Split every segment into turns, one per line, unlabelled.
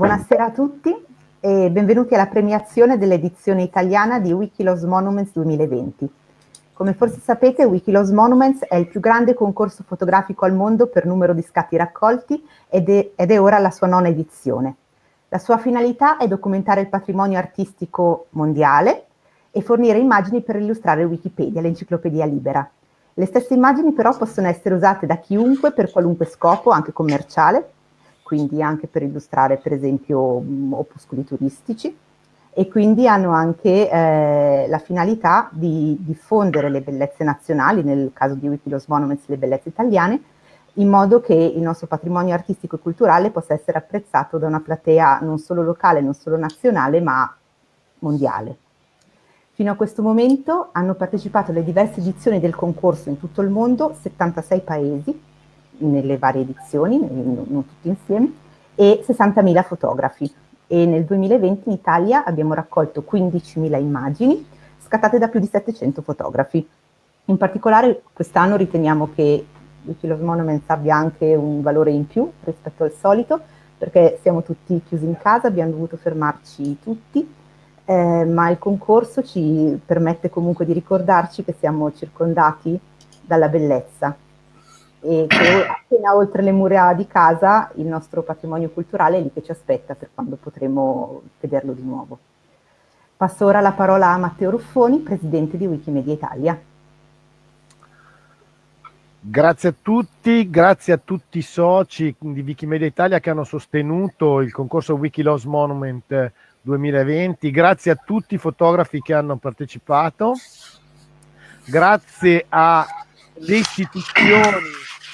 Buonasera a tutti e benvenuti alla premiazione dell'edizione italiana di Wikilos Monuments 2020. Come forse sapete, Wikilos Monuments è il più grande concorso fotografico al mondo per numero di scatti raccolti ed è, ed è ora la sua nona edizione. La sua finalità è documentare il patrimonio artistico mondiale e fornire immagini per illustrare Wikipedia, l'enciclopedia libera. Le stesse immagini però possono essere usate da chiunque per qualunque scopo, anche commerciale, quindi anche per illustrare per esempio mm, opuscoli turistici e quindi hanno anche eh, la finalità di diffondere le bellezze nazionali, nel caso di Wikilos Monuments le bellezze italiane, in modo che il nostro patrimonio artistico e culturale possa essere apprezzato da una platea non solo locale, non solo nazionale, ma mondiale. Fino a questo momento hanno partecipato alle diverse edizioni del concorso in tutto il mondo 76 paesi, nelle varie edizioni, non tutti insieme, e 60.000 fotografi. E nel 2020 in Italia abbiamo raccolto 15.000 immagini scattate da più di 700 fotografi. In particolare quest'anno riteniamo che Wikilos Monuments abbia anche un valore in più rispetto al solito, perché siamo tutti chiusi in casa, abbiamo dovuto fermarci tutti, eh, ma il concorso ci permette comunque di ricordarci che siamo circondati dalla bellezza e che appena oltre le mura di casa il nostro patrimonio culturale è lì che ci aspetta per quando potremo vederlo di nuovo. Passo ora la parola a Matteo Ruffoni, presidente di Wikimedia Italia.
Grazie a tutti, grazie a tutti i soci di Wikimedia Italia che hanno sostenuto il concorso Wikiloss Monument 2020, grazie a tutti i fotografi che hanno partecipato, grazie alle istituzioni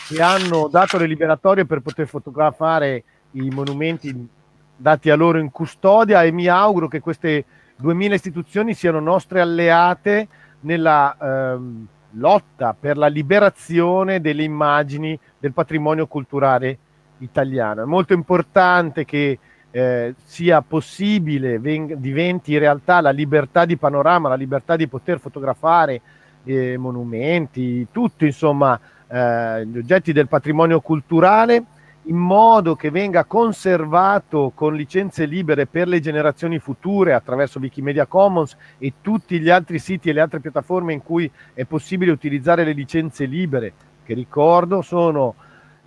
che hanno dato le liberatorie per poter fotografare i monumenti dati a loro in custodia e mi auguro che queste 2000 istituzioni siano nostre alleate nella ehm, lotta per la liberazione delle immagini del patrimonio culturale italiano. È molto importante che eh, sia possibile, diventi realtà la libertà di panorama, la libertà di poter fotografare eh, monumenti, tutto insomma eh, gli oggetti del patrimonio culturale in modo che venga conservato con licenze libere per le generazioni future attraverso Wikimedia Commons e tutti gli altri siti e le altre piattaforme in cui è possibile utilizzare le licenze libere, che ricordo sono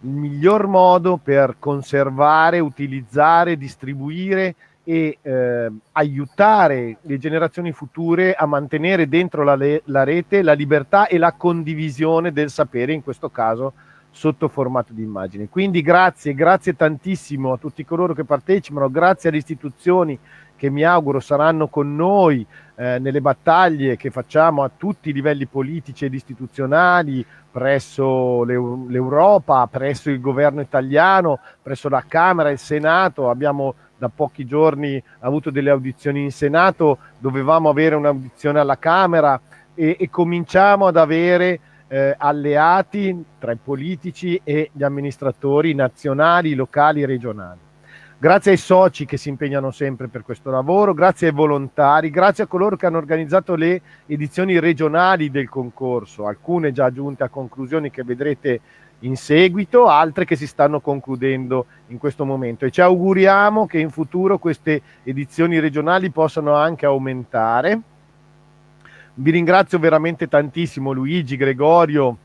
il miglior modo per conservare, utilizzare, distribuire e eh, aiutare le generazioni future a mantenere dentro la, la, rete la libertà e la condivisione del sapere, in questo caso sotto formato di immagine. Quindi grazie, grazie tantissimo a tutti coloro che partecipano, grazie alle istituzioni che mi auguro saranno con noi eh, nelle battaglie che facciamo a tutti i livelli politici ed istituzionali, presso l'Europa, presso il governo italiano, presso la Camera il Senato. Abbiamo da pochi giorni avuto delle audizioni in Senato, dovevamo avere un'audizione alla Camera e, e cominciamo ad avere eh, alleati tra i politici e gli amministratori nazionali, locali e regionali. Grazie ai soci che si impegnano sempre per questo lavoro, grazie ai volontari, grazie a coloro che hanno organizzato le edizioni regionali del concorso, alcune già giunte a conclusioni che vedrete in seguito, altre che si stanno concludendo in questo momento e ci auguriamo che in futuro queste edizioni regionali possano anche aumentare. Vi ringrazio veramente tantissimo Luigi, Gregorio,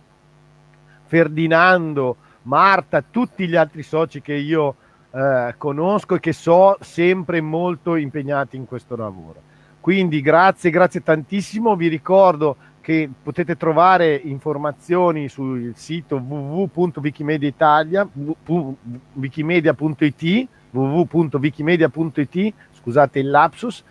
Ferdinando, Marta, tutti gli altri soci che io eh, conosco e che so sempre molto impegnati in questo lavoro. Quindi grazie, grazie tantissimo, vi ricordo che potete trovare informazioni sul sito www.wikimediaitalia.it www.wikimedia.it scusate il lapsus.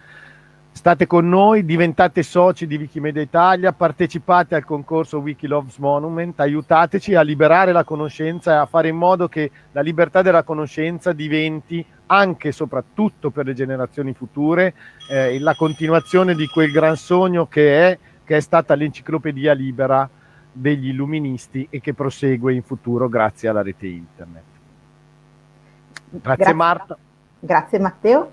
State con noi, diventate soci di Wikimedia Italia, partecipate al concorso Wikiloves Monument, aiutateci a liberare la conoscenza e a fare in modo che la libertà della conoscenza diventi anche e soprattutto per le generazioni future eh, la continuazione di quel gran sogno che è che è stata l'enciclopedia libera degli illuministi e che prosegue in futuro grazie alla rete internet. Grazie, grazie. Marta.
Grazie Matteo.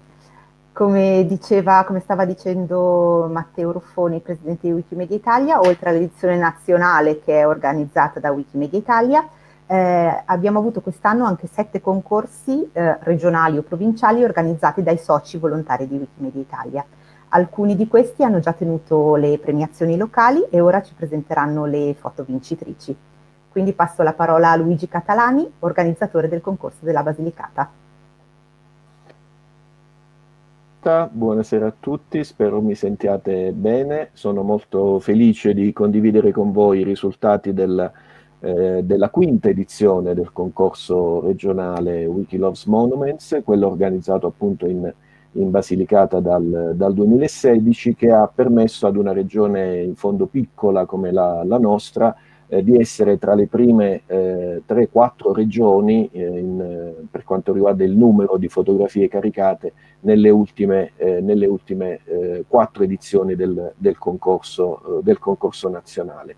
Come, diceva, come stava dicendo Matteo Ruffoni, presidente di Wikimedia Italia, oltre all'edizione nazionale che è organizzata da Wikimedia Italia, eh, abbiamo avuto quest'anno anche sette concorsi eh, regionali o provinciali organizzati dai soci volontari di Wikimedia Italia. Alcuni di questi hanno già tenuto le premiazioni locali e ora ci presenteranno le foto vincitrici. Quindi passo la parola a Luigi Catalani, organizzatore del concorso della Basilicata.
Buonasera a tutti, spero mi sentiate bene. Sono molto felice di condividere con voi i risultati del, eh, della quinta edizione del concorso regionale Wikiloves Monuments, quello organizzato appunto in, in Basilicata dal, dal, 2016, che ha permesso ad una regione in fondo piccola come la, la nostra eh, di essere tra le prime eh, 3-4 regioni eh, in, eh, per quanto riguarda il numero di fotografie caricate nelle ultime, eh, nelle ultime eh, quattro edizioni del, del, concorso, del concorso nazionale.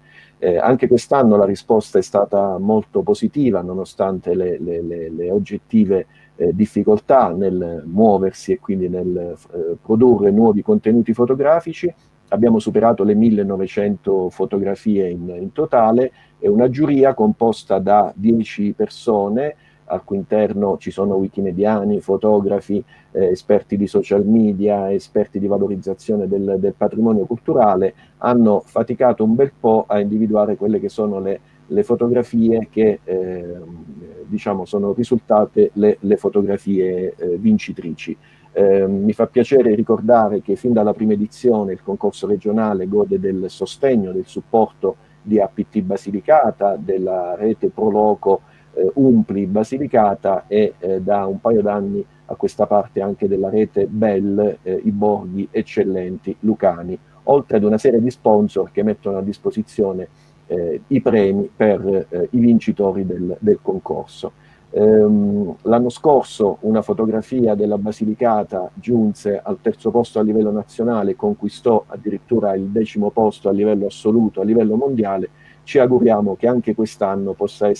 anche quest'anno la risposta è stata molto positiva nonostante le, le, le, le oggettive difficoltà nel muoversi e quindi nel produrre nuovi contenuti fotografici. Abbiamo superato le 1900 fotografie in, in totale. E una giuria composta da 10 persone. Al cui interno ci sono wikimediani, fotografi, eh, esperti di social media, esperti di valorizzazione del, del, patrimonio culturale, hanno faticato un bel po' a individuare quelle che sono le, le fotografie che eh, diciamo sono risultate le, le fotografie eh, vincitrici. Eh, mi fa piacere ricordare che fin dalla prima edizione il concorso regionale gode del sostegno, del supporto di APT Basilicata, della rete Proloco eh, Umpli Basilicata e eh, da un paio d'anni a questa parte anche della rete Bell, eh, i borghi eccellenti lucani, oltre ad una serie di sponsor che mettono a disposizione eh, i premi per eh, i vincitori del, del concorso. Ehm, L'anno scorso una fotografia della Basilicata giunse al terzo posto a livello nazionale, conquistò addirittura il decimo posto a livello assoluto, a livello mondiale. Ci auguriamo che anche quest'anno possano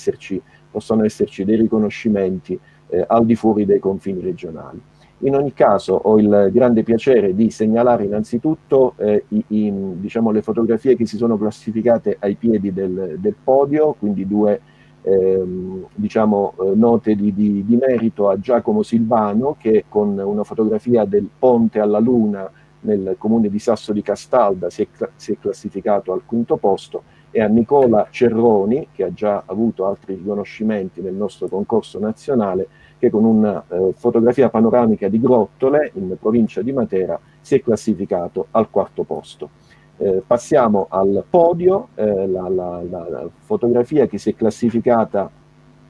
esserci dei riconoscimenti eh, al di fuori dei confini regionali. In ogni caso ho il grande piacere di segnalare innanzitutto eh, i, i, diciamo, le fotografie che si sono classificate ai piedi del, del podio, quindi due ehm, diciamo, eh, note di, di, di, merito a Giacomo Silvano che con una fotografia del ponte alla luna nel comune di Sasso di Castalda si è, si è classificato al quinto posto e a Nicola Cerroni che ha già avuto altri riconoscimenti nel nostro concorso nazionale che con una eh, fotografia panoramica di Grottole in provincia di Matera si è classificato al quarto posto. Eh, passiamo al podio, eh, la, la, la, la, fotografia che si è classificata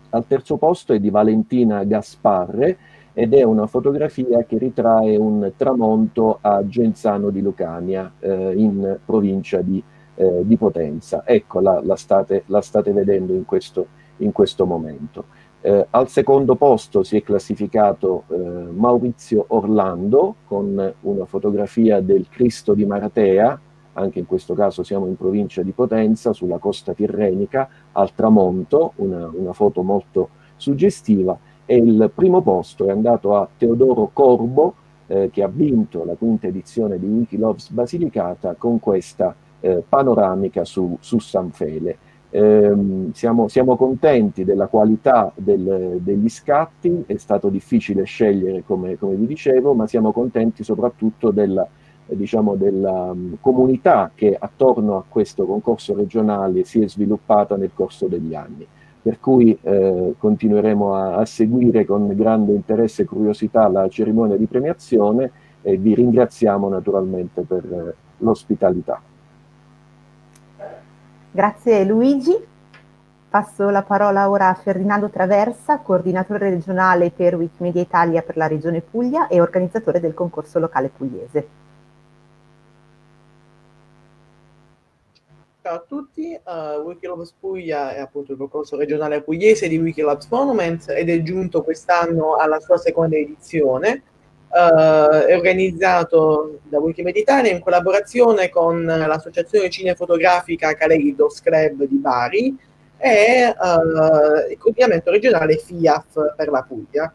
al terzo posto è di Valentina Gasparre ed è una fotografia che ritrae un tramonto a Genzano di Lucania eh, in provincia di, eh, di Potenza. Ecco, la, state, state, vedendo in questo, in questo momento. Eh, al secondo posto si è classificato eh, Maurizio Orlando con una fotografia del Cristo di Maratea, anche in questo caso siamo in provincia di Potenza, sulla costa tirrenica, al tramonto, una, una foto molto suggestiva, e il primo posto è andato a Teodoro Corbo, eh, che ha vinto la quinta edizione di Wikiloves Basilicata con questa eh, panoramica su, su San Fele. Eh, siamo, siamo, contenti della qualità del, degli scatti, è stato difficile scegliere come, come vi dicevo, ma siamo contenti soprattutto della diciamo, della um, comunità che attorno a questo concorso regionale si è sviluppata nel corso degli anni. Per cui eh, continueremo a, a, seguire con grande interesse e curiosità la cerimonia di premiazione e vi ringraziamo naturalmente per eh, l'ospitalità.
Grazie Luigi. Passo la parola ora a Ferdinando Traversa, coordinatore regionale per Wikimedia Italia per la Regione Puglia e organizzatore del concorso locale pugliese.
Ciao a tutti, uh, Wikilabs Puglia è appunto il concorso regionale pugliese di Wikilabs Monuments ed è giunto quest'anno alla sua seconda edizione. Uh, è organizzato da Wikimedia Italia in collaborazione con l'associazione cinefotografica Caleidos Club di Bari e uh, il coordinamento regionale FIAF per la Puglia.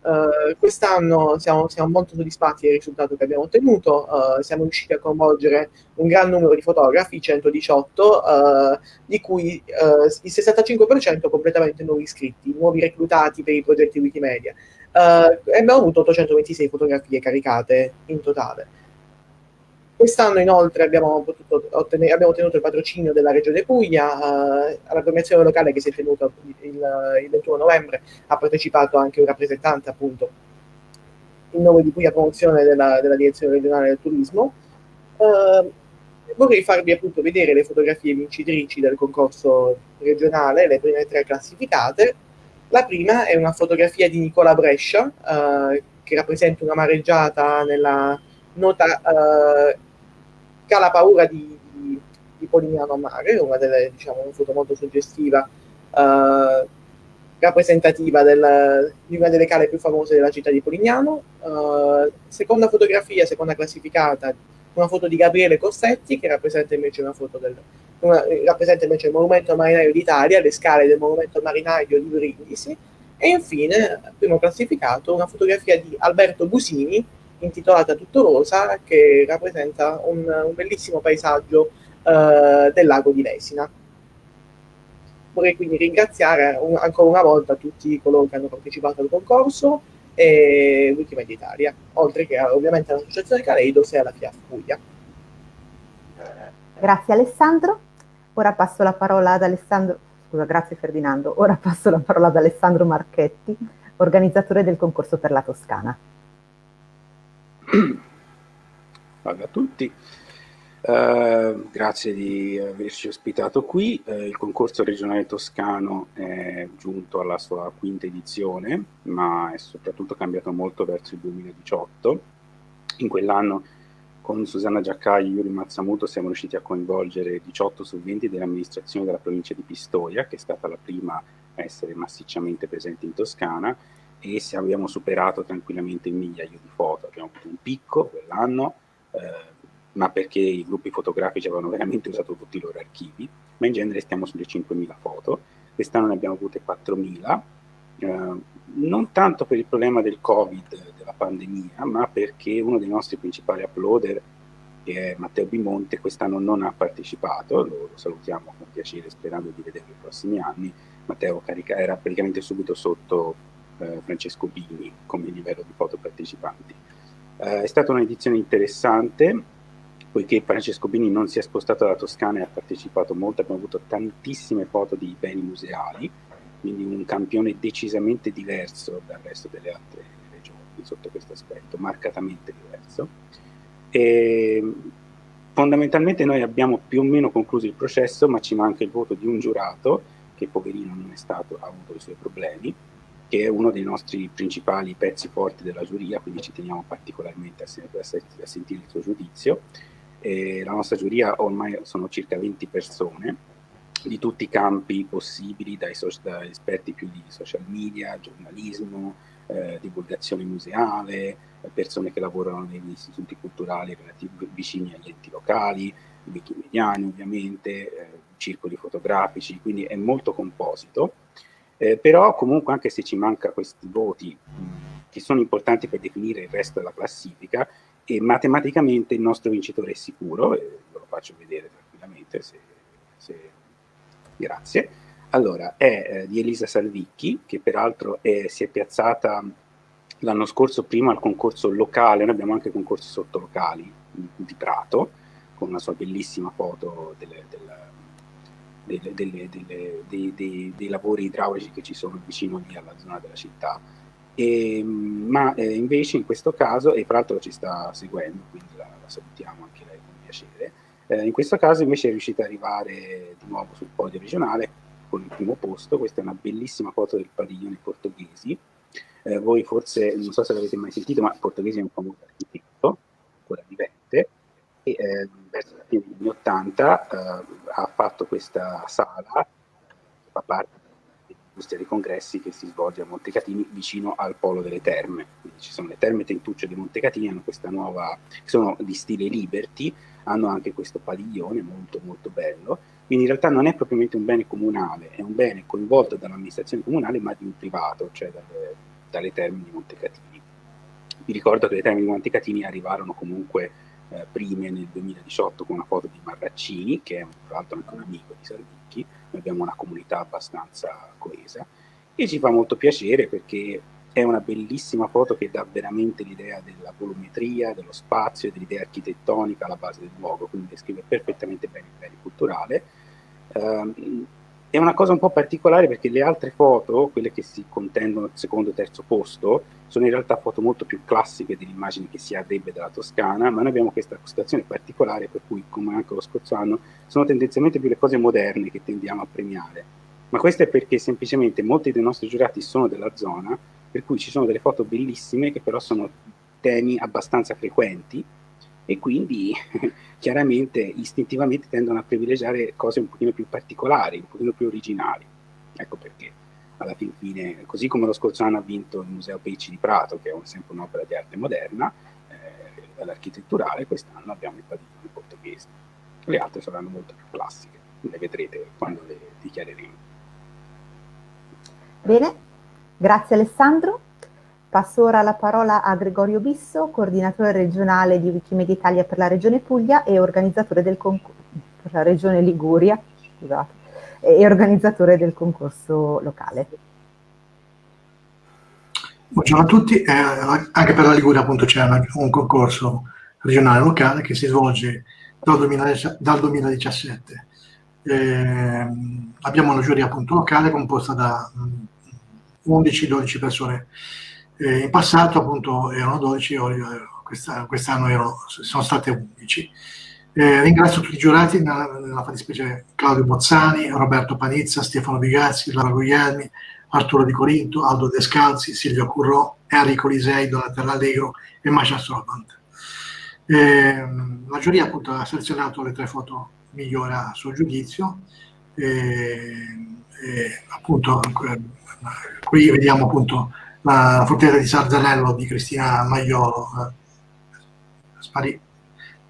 Uh, quest'anno siamo, siamo, molto soddisfatti del risultato che abbiamo ottenuto, uh, siamo riusciti a coinvolgere un gran numero di fotografi, 118, uh, di cui il 65% completamente nuovi iscritti, nuovi reclutati per i progetti Wikimedia. Abbiamo avuto 826 fotografie caricate in totale. Quest'anno inoltre abbiamo, ottenere, abbiamo, ottenuto il patrocinio della Regione Puglia, eh, alla premiazione locale che si è tenuta il, il, 21 novembre ha partecipato anche un rappresentante appunto in nome di Puglia Promozione della, della Direzione Regionale del Turismo. Eh, vorrei farvi appunto vedere le fotografie vincitrici del concorso regionale, le prime tre classificate. La prima è una fotografia di Nicola Brescia, eh, che rappresenta una mareggiata nella nota eh, che ha la paura di, di, di Polignano a mare, una delle, diciamo, una foto molto suggestiva, uh, rappresentativa del, di una delle cale più famose della città di Polignano. Uh, seconda fotografia, seconda classificata, una foto di Gabriele Cossetti, che rappresenta invece una foto del, una, rappresenta invece il monumento marinaio d'Italia, le scale del monumento marinaio di Brindisi. E infine, primo classificato, una fotografia di Alberto Busini, intitolata Tutto Rosa che rappresenta un, un bellissimo paesaggio eh, del lago di Lesina. Vorrei quindi ringraziare un, ancora una volta tutti coloro che hanno partecipato al concorso e Wikimedia Italia, oltre che ovviamente all'Associazione Caleidos e alla FIAF Puglia.
Grazie Alessandro. Ora passo la parola ad Alessandro, scusa, grazie Ferdinando. Ora passo la parola ad Alessandro Marchetti, organizzatore del concorso per la Toscana.
Salve a tutti, uh, grazie di averci ospitato qui. Uh, il concorso regionale toscano è giunto alla sua quinta edizione, ma è soprattutto cambiato molto verso il 2018. In quell'anno con Susanna Giaccai e Yuri Mazzamuto siamo riusciti a coinvolgere 18 su 20 dell'amministrazione della provincia di Pistoia, che è stata la prima a essere massicciamente presente in Toscana, e abbiamo superato tranquillamente il migliaio di foto. Abbiamo avuto un picco quell'anno, eh, ma perché i gruppi fotografici avevano veramente usato tutti i loro archivi, ma in genere stiamo sulle 5.000 foto. Quest'anno ne abbiamo avute 4.000, eh, non tanto per il problema del Covid, della pandemia, ma perché uno dei nostri principali uploader, che è Matteo Bimonte, quest'anno non ha partecipato, lo, lo salutiamo con piacere sperando di vederlo nei prossimi anni. Matteo carica, era praticamente subito sotto eh, Francesco Bini come livello di foto partecipanti. Eh, è stata un'edizione interessante, poiché Francesco Bini non si è spostato dalla Toscana e ha partecipato molto, abbiamo avuto tantissime foto di beni museali, quindi un campione decisamente diverso dal resto delle altre regioni sotto questo aspetto, marcatamente diverso. E fondamentalmente noi abbiamo più o meno concluso il processo, ma ci manca il voto di un giurato, che poverino non è stato, ha avuto i suoi problemi, che è uno dei nostri principali pezzi forti della giuria, quindi ci teniamo particolarmente a, sentire il suo giudizio. E la nostra giuria ormai sono circa 20 persone, di tutti i campi possibili, dai so da esperti più di social media, giornalismo, eh, divulgazione museale, persone che lavorano negli istituti culturali relativi vicini agli enti locali, wikimediani ovviamente, eh, circoli fotografici, quindi è molto composito. Eh, però comunque anche se ci manca questi voti mh, che sono importanti per definire il resto della classifica, e matematicamente il nostro vincitore è sicuro, ve lo faccio vedere tranquillamente, se, se... grazie. Allora, è eh, di Elisa Salvicchi, che peraltro è, si è piazzata l'anno scorso prima al concorso locale, noi abbiamo anche concorsi sottolocali di Prato, con una sua bellissima foto delle, delle, delle, dei, dei, dei, lavori idraulici che ci sono vicino lì alla zona della città. E, ma eh, invece in questo caso, e tra l'altro ci sta seguendo, quindi la, la salutiamo anche lei con piacere, eh, in questo caso invece è riuscita ad arrivare di nuovo sul podio regionale con il primo posto, questa è una bellissima foto del padiglione portoghesi, eh, voi forse, non so se l'avete mai sentito, ma il portoghese è un famoso architetto, ancora vivente, e eh, verso la fine degli anni 80 eh, ha fatto questa sala che fa parte dell'industria dei congressi che si svolge a Montecatini vicino al polo delle terme. Quindi ci sono le terme Tentuccio di Montecatini, hanno questa nuova, sono di stile Liberty, hanno anche questo padiglione molto molto bello, quindi in realtà non è propriamente un bene comunale, è un bene coinvolto dall'amministrazione comunale ma di un privato, cioè dalle, dalle Terme di Montecatini. Vi ricordo che le Terme di Montecatini arrivarono comunque eh, prime nel 2018 con una foto di Marraccini, che è tra l'altro anche un amico di Salvicchi, noi abbiamo una comunità abbastanza coesa, e ci fa molto piacere perché è una bellissima foto che dà veramente l'idea della volumetria, dello spazio dell'idea architettonica alla base del luogo, quindi descrive perfettamente bene il bene culturale. Um, è una cosa un po' particolare perché le altre foto, quelle che si contendono al secondo e terzo posto, sono in realtà foto molto più classiche dell'immagine che si avrebbe della Toscana, ma noi abbiamo questa situazione particolare per cui, come anche lo scorso anno, sono tendenzialmente più le cose moderne che tendiamo a premiare. Ma questo è perché semplicemente molti dei nostri giurati sono della zona, per cui ci sono delle foto bellissime che però sono temi abbastanza frequenti e quindi chiaramente istintivamente tendono a privilegiare cose un pochino più particolari, un pochino più originali. Ecco perché alla fin fine, così come lo scorso anno ha vinto il Museo Pecci di Prato, che è sempre un'opera di arte moderna, eh, l'architetturale, quest'anno abbiamo il padiglione portoghese. Le altre saranno molto più classiche, le vedrete quando le dichiareremo.
Bene, grazie Alessandro. Passo ora la parola a Gregorio Bisso, coordinatore regionale di Wikimedia Italia per la Regione Puglia e organizzatore del concorso per la Regione Liguria, scusate, e organizzatore del concorso locale.
Buongiorno a tutti, eh, anche per la Liguria appunto c'è un concorso regionale locale che si svolge dal, 2000, dal 2017. Eh, abbiamo una giuria appunto locale composta da 11-12 mm, persone eh, in passato appunto erano 12, quest'anno, quest'anno erano, sono state 11. Eh, ringrazio tutti i giurati, nella, nella fattispecie Claudio Bozzani, Roberto Panizza, Stefano Bigazzi, Lara Guglielmi, Arturo Di Corinto, Aldo Descalzi, Silvio Currò, Enrico Lisei, Donatella Allegro e Masha Strobant. Eh, la giuria appunto ha selezionato le tre foto migliori a suo giudizio. Eh, appunto, qui vediamo appunto la fortezza di Sarzanello di Cristina Maiolo, eh, sparì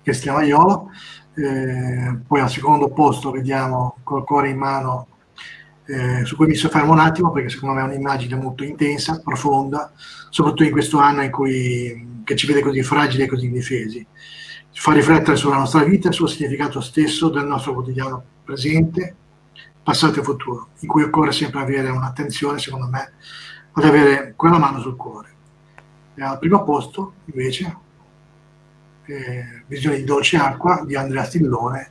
Cristina Maiolo, eh, poi al secondo posto vediamo col cuore in mano, eh, su cui mi soffermo un attimo perché secondo me è un'immagine molto intensa, profonda, soprattutto in questo anno in cui, che ci vede così fragili e così indifesi. Ci fa riflettere sulla nostra vita e sul significato stesso del nostro quotidiano presente, passato e futuro, in cui occorre sempre avere un'attenzione, secondo me, ad avere quella mano sul cuore. E al primo posto, invece, eh, Visione di dolce acqua di Andrea Stillone.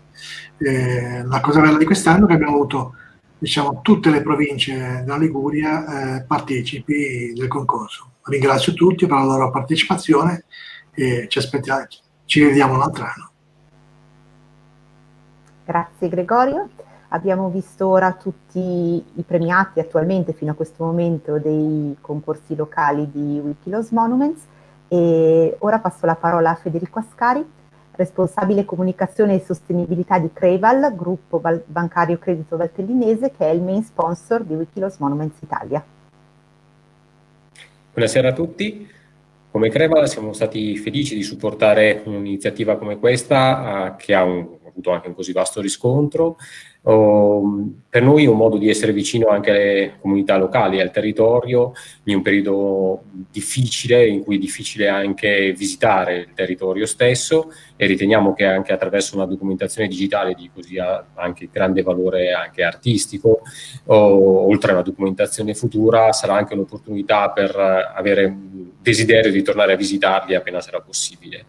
Eh, la cosa bella di quest'anno è che abbiamo avuto diciamo, tutte le province della Liguria eh, partecipi del concorso. Ringrazio tutti per la loro partecipazione e ci, aspettiamo, ci vediamo l'altro anno.
Grazie Gregorio. Abbiamo visto ora tutti i premiati attualmente fino a questo momento dei concorsi locali di Wikilos Monuments e ora passo la parola a Federico Ascari, responsabile comunicazione e sostenibilità di Creval, gruppo bancario credito valtellinese che è il main sponsor di Wikilos Monuments Italia.
Buonasera a tutti. Come Creval siamo stati felici di supportare un'iniziativa come questa eh, che ha un, avuto anche un così vasto riscontro per noi è un modo di essere vicino anche alle comunità locali, al territorio, in un periodo difficile, in cui è difficile anche visitare il territorio stesso e riteniamo che anche attraverso una documentazione digitale di così anche grande valore anche artistico, oltre alla documentazione futura, sarà anche un'opportunità per avere desiderio di tornare a visitarli appena sarà possibile.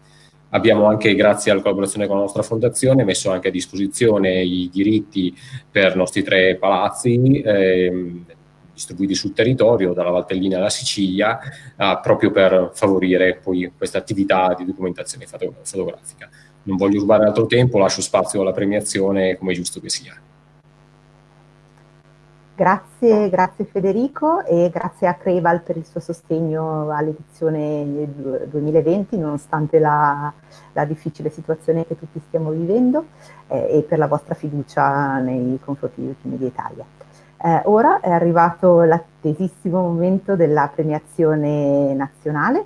Abbiamo anche, grazie alla collaborazione con la nostra fondazione, messo anche a disposizione i diritti per i nostri tre palazzi ehm, distribuiti sul territorio, dalla Valtellina alla Sicilia, eh, proprio per favorire poi questa attività di documentazione foto fotografica. Non voglio rubare altro tempo, lascio spazio alla premiazione come è giusto che sia.
Grazie, grazie Federico e grazie a Creval per il suo sostegno all'edizione 2020 nonostante la, la, difficile situazione che tutti stiamo vivendo eh, e per la vostra fiducia nei confronti di Wikimedia Italia. Eh, ora è arrivato l'attesissimo momento della premiazione nazionale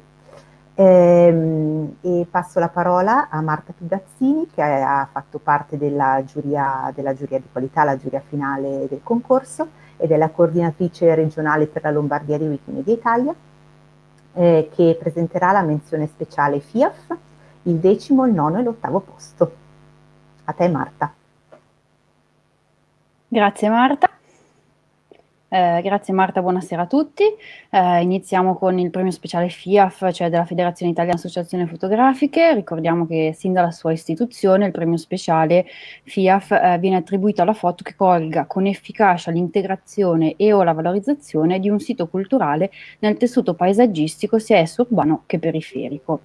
ehm, e passo la parola a Marta Pigazzini che ha fatto parte della giuria, della giuria di qualità, la giuria finale del concorso ed è la coordinatrice regionale per la Lombardia di Wikimedia Italia eh, che presenterà la menzione speciale FIAF, il decimo, il nono e l'ottavo posto. A te Marta.
Grazie Marta. Eh, grazie Marta, buonasera a tutti. Eh, iniziamo con il premio speciale FIAF, cioè della Federazione Italiana Associazioni Fotografiche. Ricordiamo che sin dalla sua istituzione il premio speciale FIAF eh, viene attribuito alla foto che colga con efficacia l'integrazione e o la valorizzazione di un sito culturale nel tessuto paesaggistico sia esso urbano che periferico.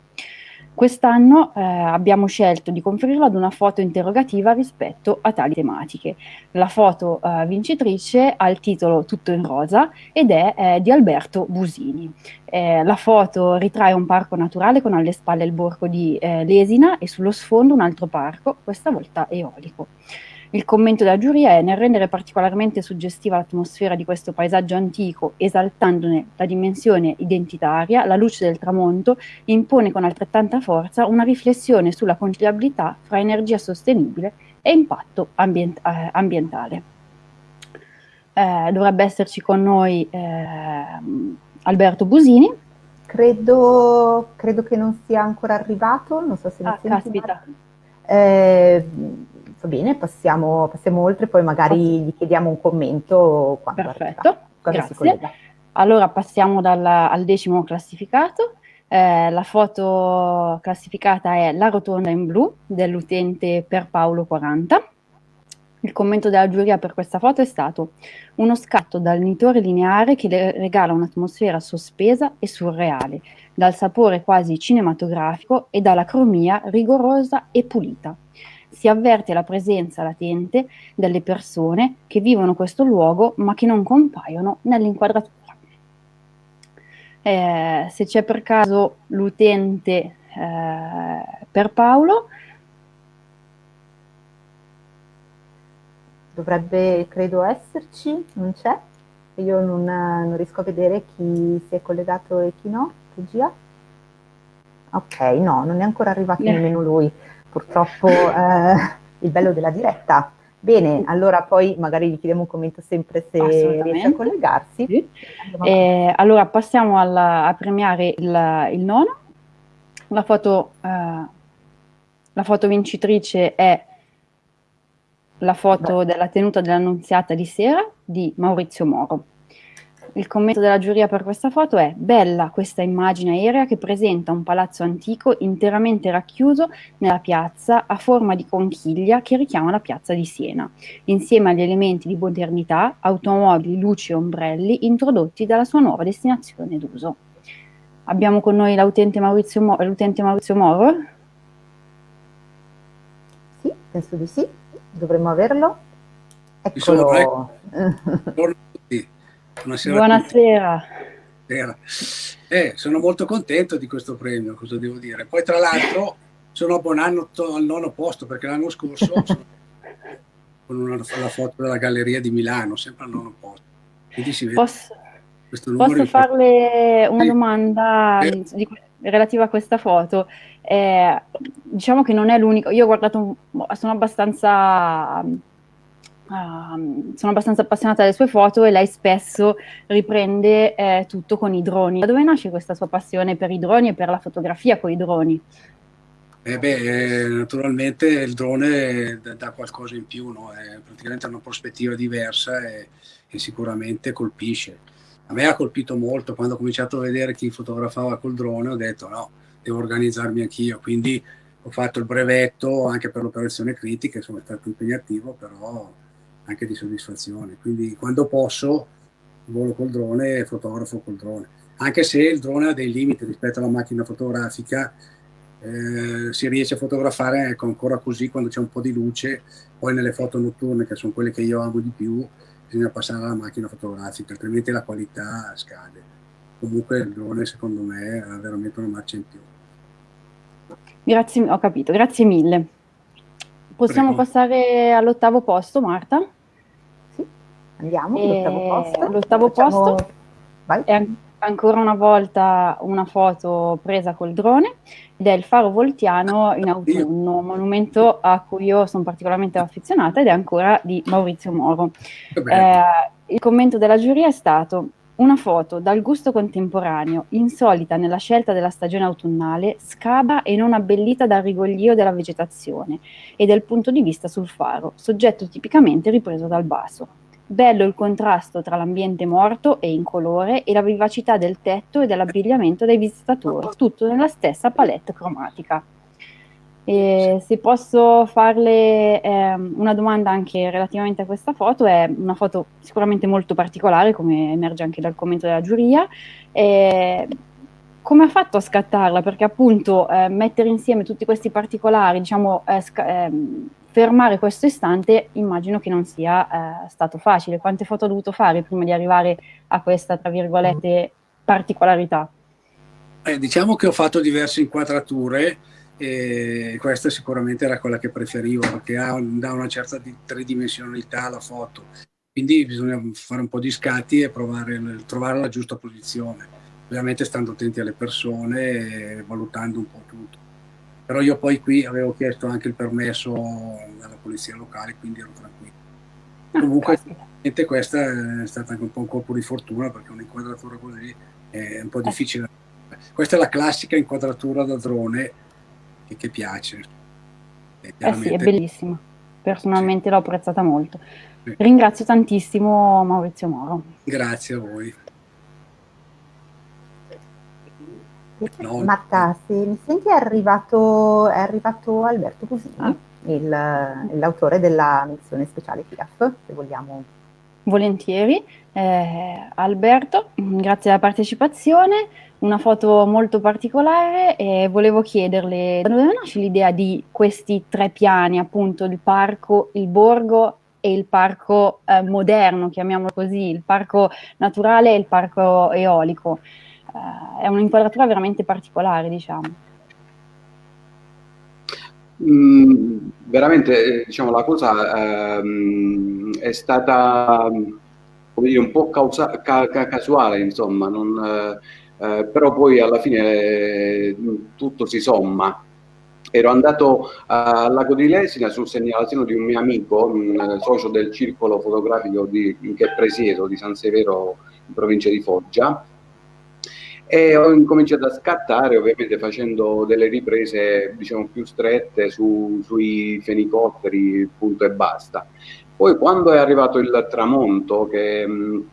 Quest'anno eh, abbiamo scelto di conferirlo ad una foto interrogativa rispetto a tali tematiche. La foto eh, vincitrice ha il titolo Tutto in rosa ed è eh, di Alberto Busini. Eh, la foto ritrae un parco naturale con alle spalle il borgo di eh, Lesina e sullo sfondo un altro parco, questa volta eolico. Il commento della giuria è nel rendere particolarmente suggestiva l'atmosfera di questo paesaggio antico, esaltandone la dimensione identitaria, la luce del tramonto impone con altrettanta forza una riflessione sulla conciliabilità fra energia sostenibile e impatto ambient eh, ambientale. Eh, dovrebbe esserci con noi eh, Alberto Busini.
Credo, credo, che non sia ancora arrivato, non so se mi
ah, caspita.
Eh, va bene, passiamo, passiamo, oltre, poi magari gli chiediamo un commento
quando Perfetto, arriva, grazie. Allora passiamo dal, al decimo classificato. Eh, la foto classificata è La rotonda in blu dell'utente Perpaolo40. Il commento della giuria per questa foto è stato uno scatto dal nitore lineare che le regala un'atmosfera sospesa e surreale, dal sapore quasi cinematografico e dalla cromia rigorosa e pulita si avverte la presenza latente delle persone che vivono questo luogo ma che non compaiono nell'inquadratura. Eh, se c'è per caso l'utente eh, per Paolo,
dovrebbe credo esserci, non c'è? Io non, non, riesco a vedere chi si è collegato e chi no, regia. Ok, no, non è ancora arrivato yeah. nemmeno lui purtroppo eh, il bello della diretta. Bene, allora poi magari gli chiediamo un commento sempre se riesce a collegarsi.
Sì. Eh, allora passiamo alla, a premiare il, il, nono. La foto, eh, la foto vincitrice è la foto Beh. della tenuta dell'annunziata di sera di Maurizio Moro. Il commento della giuria per questa foto è bella questa immagine aerea che presenta un palazzo antico interamente racchiuso nella piazza a forma di conchiglia che richiama la piazza di Siena, insieme agli elementi di modernità, automobili, luci e ombrelli introdotti dalla sua nuova destinazione d'uso. Abbiamo con noi l'utente Maurizio, Mo Maurizio Moro?
Sì, penso di sì, dovremmo averlo. Eccolo.
Buonasera. Buonasera.
Eh, sono molto contento di questo premio, cosa devo dire. Poi tra l'altro sono abbonato al nono posto perché l'anno scorso con una, la foto della galleria di Milano, sempre al nono posto. Quindi si vede
posso, posso farle una sì. domanda eh. di, relativa a questa foto? Eh, diciamo che non è l'unico, io ho guardato, sono abbastanza Uh, sono abbastanza appassionata delle sue foto e lei spesso riprende eh, tutto con i droni. Da dove nasce questa sua passione per i droni e per la fotografia con i droni?
Eh beh, eh, naturalmente il drone dà qualcosa in più, no? è praticamente una prospettiva diversa e, e, sicuramente colpisce. A me ha colpito molto quando ho cominciato a vedere chi fotografava col drone, ho detto no, devo organizzarmi anch'io, quindi ho fatto il brevetto anche per l'operazione critica, sono stato impegnativo, però anche di soddisfazione. Quindi quando posso volo col drone e fotografo col drone. Anche se il drone ha dei limiti rispetto alla macchina fotografica, eh, si riesce a fotografare ecco, ancora così quando c'è un po' di luce, poi nelle foto notturne, che sono quelle che io amo di più, bisogna passare alla macchina fotografica, altrimenti la qualità scade. Comunque il drone secondo me ha veramente una marcia in più.
Grazie, ho capito, grazie mille. Possiamo Prego. passare all'ottavo posto, Marta?
Andiamo, l'ottavo posto.
L'ottavo Facciamo... posto Vai. è ancora una volta una foto presa col drone ed è il faro voltiano in autunno, monumento a cui io sono particolarmente affezionata ed è ancora di Maurizio Moro. Eh, il commento della giuria è stato Una foto dal gusto contemporaneo, insolita nella scelta della stagione autunnale, scabra e non abbellita dal rigoglio della vegetazione e del punto di vista sul faro, soggetto tipicamente ripreso dal basso. Bello il contrasto tra l'ambiente morto e incolore e la vivacità del tetto e dell'abbigliamento dei visitatori, tutto nella stessa palette cromatica. E se posso farle eh, una domanda anche relativamente a questa foto, è una foto sicuramente molto particolare, come emerge anche dal commento della giuria. Eh, come ha fatto a scattarla? Perché appunto eh, mettere insieme tutti questi particolari, diciamo, eh, ehm, fermare questo istante, immagino che non sia eh, stato facile. Quante foto ha dovuto fare prima di arrivare a questa, tra virgolette, particolarità?
Eh, diciamo che ho fatto diverse inquadrature e questa sicuramente era quella che preferivo perché ha, dà una certa tridimensionalità alla foto quindi bisogna fare un po' di scatti e provare, trovare la giusta posizione ovviamente stando attenti alle persone e valutando un po' tutto però io poi qui avevo chiesto anche il permesso alla polizia locale quindi ero tranquillo ah, comunque questa è stata anche un po' un colpo di fortuna perché un'inquadratura così è un po' eh. difficile questa è la classica inquadratura da drone che, che piace.
Eh sì, è bellissima. Personalmente sì. l'ho apprezzata molto. Sì. Ringrazio tantissimo Maurizio Moro.
Grazie a voi.
No. Marta, se mi senti è arrivato, è arrivato Alberto Cusini, ah. il, l'autore della missione speciale FIAF, se vogliamo.
Volentieri. Eh, Alberto, grazie alla partecipazione una foto molto particolare e volevo chiederle da dove nasce l'idea di questi tre piani, appunto il parco, il borgo e il parco eh, moderno, chiamiamolo così, il parco naturale e il parco eolico. Eh, è un'inquadratura veramente particolare, diciamo.
Mm, veramente, diciamo, la cosa ehm, è stata come dire, un po' causa, ca, ca, casuale, insomma, non, eh, eh, però poi alla fine eh, tutto si somma. Ero andato al Lago di Lesina su segnalazione di un mio amico, un socio del circolo fotografico di, che presiedo di San Severo in provincia di Foggia e ho incominciato a scattare ovviamente facendo delle riprese diciamo più strette su, sui fenicotteri punto e basta. Poi quando è arrivato il tramonto che mh,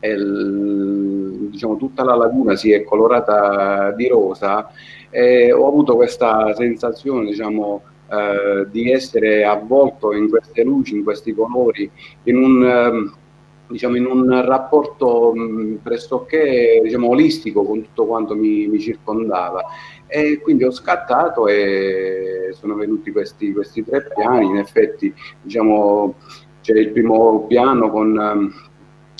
il, diciamo, tutta la laguna si è colorata di rosa e ho avuto questa sensazione diciamo, eh, di essere avvolto in queste luci, in questi colori, in un, eh, diciamo, in un rapporto mh, pressoché diciamo, olistico con tutto quanto mi, mi, circondava. E quindi ho scattato e sono venuti questi, questi tre piani, in effetti diciamo, c'è il primo piano con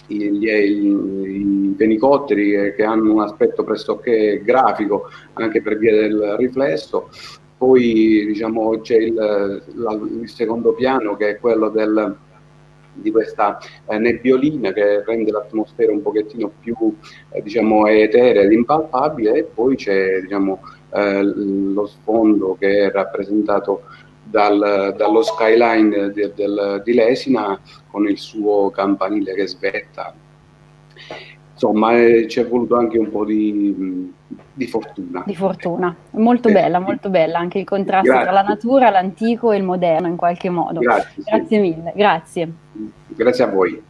gli, i fenicotteri che hanno un aspetto pressoché grafico anche per via del riflesso. Poi diciamo, c'è il, il, secondo piano che è quello del, di questa eh, nebbiolina che rende l'atmosfera un pochettino più eh, diciamo, eterea ed impalpabile e poi c'è diciamo, eh, lo sfondo che è rappresentato dal, dallo skyline de, del, di Lesina con il suo campanile che svetta. Insomma, eh, ci è voluto anche un po' di, di fortuna.
Di fortuna, molto eh, bella, molto bella, anche il contrasto grazie. tra la natura, l'antico e il moderno in qualche modo. Grazie, grazie sì. mille, grazie.
Grazie a voi.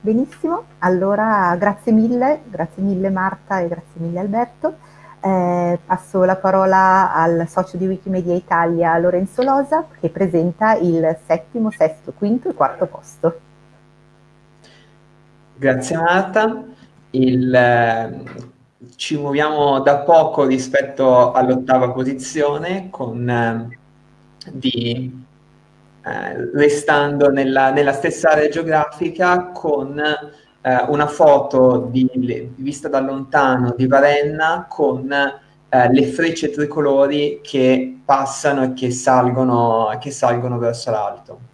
Benissimo, allora grazie mille, grazie mille Marta e grazie mille Alberto. Eh, passo la parola al socio di Wikimedia Italia Lorenzo Losa che presenta il settimo, sesto, quinto e quarto posto.
Grazie Marta. Il, eh, ci muoviamo da poco rispetto all'ottava posizione con, eh, di, eh, restando nella, nella, stessa area geografica con eh, una foto di, vista da lontano di Varenna con eh, le frecce tricolori che passano e che salgono, che salgono verso l'alto.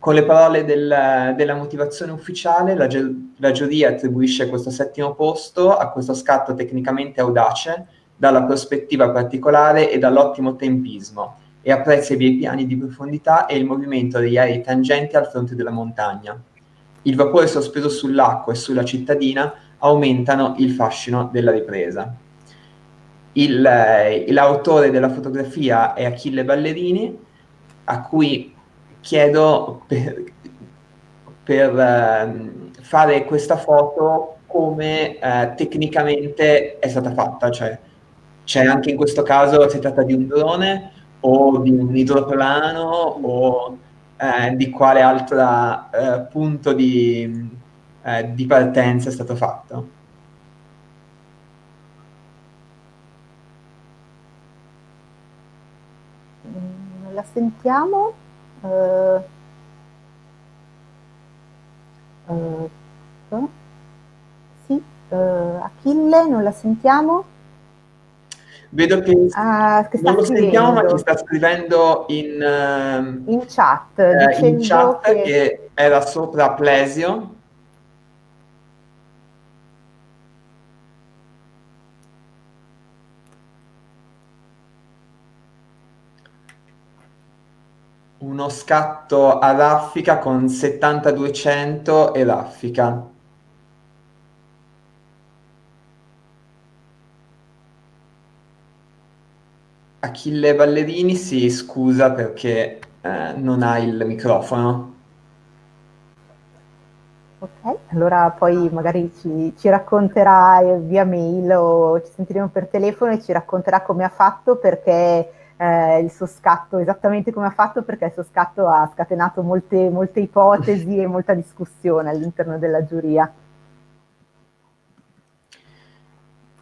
Con le parole del, della motivazione ufficiale, la, la giuria attribuisce questo settimo posto a questo scatto tecnicamente audace, dalla prospettiva particolare e dall'ottimo tempismo, e apprezza i miei piani di profondità e il movimento degli aerei tangenti al fronte della montagna. il vapore sospeso sull'acqua e sulla cittadina aumentano il fascino della ripresa. Il, eh, l'autore della fotografia è Achille Ballerini, a cui chiedo per, per eh, fare questa foto come eh, tecnicamente è stata fatta, cioè c'è anche in questo caso si tratta di un drone o di un idroplano o eh, di quale altro eh, punto di, eh, di partenza è stato fatto.
Non la sentiamo? Uh, uh, sì, uh, Achille, non la sentiamo?
Vedo che, ah, che non lo sentiamo, ma ci sta scrivendo in,
uh, in chat,
eh, in chat che... che era sopra Plesio. Uno scatto a raffica con 7200 e raffica. Achille Ballerini si scusa perché eh, non ha il microfono.
Ok, allora poi magari ci, ci racconterà via mail o ci sentiremo per telefono e ci racconterà come ha fatto perché eh, il suo scatto, esattamente come ha fatto perché il suo scatto ha scatenato molte, molte ipotesi e molta discussione all'interno della giuria.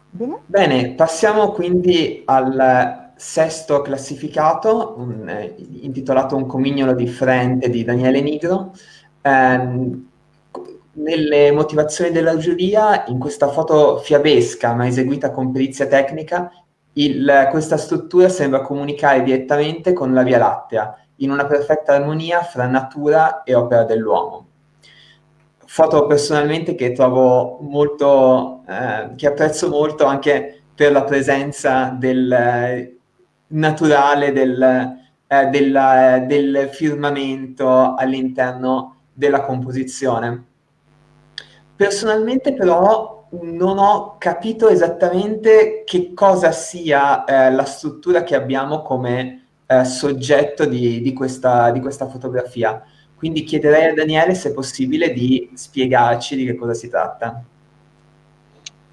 Bene. Bene, passiamo quindi al sesto classificato, un, eh, intitolato Un comignolo differente di Daniele Nigro. Eh, nelle motivazioni della giuria, in questa foto fiabesca ma eseguita con perizia tecnica, il, questa struttura sembra comunicare direttamente con la Via Lattea, in una perfetta armonia fra natura e opera dell'uomo. Foto personalmente che trovo molto, eh, che apprezzo molto anche per la presenza del, naturale del, eh, del, del firmamento all'interno della composizione. Personalmente però non ho capito esattamente che cosa sia eh, la struttura che abbiamo come eh, soggetto di, di, questa, di questa fotografia. Quindi chiederei a Daniele se possibile di spiegarci di che cosa si tratta.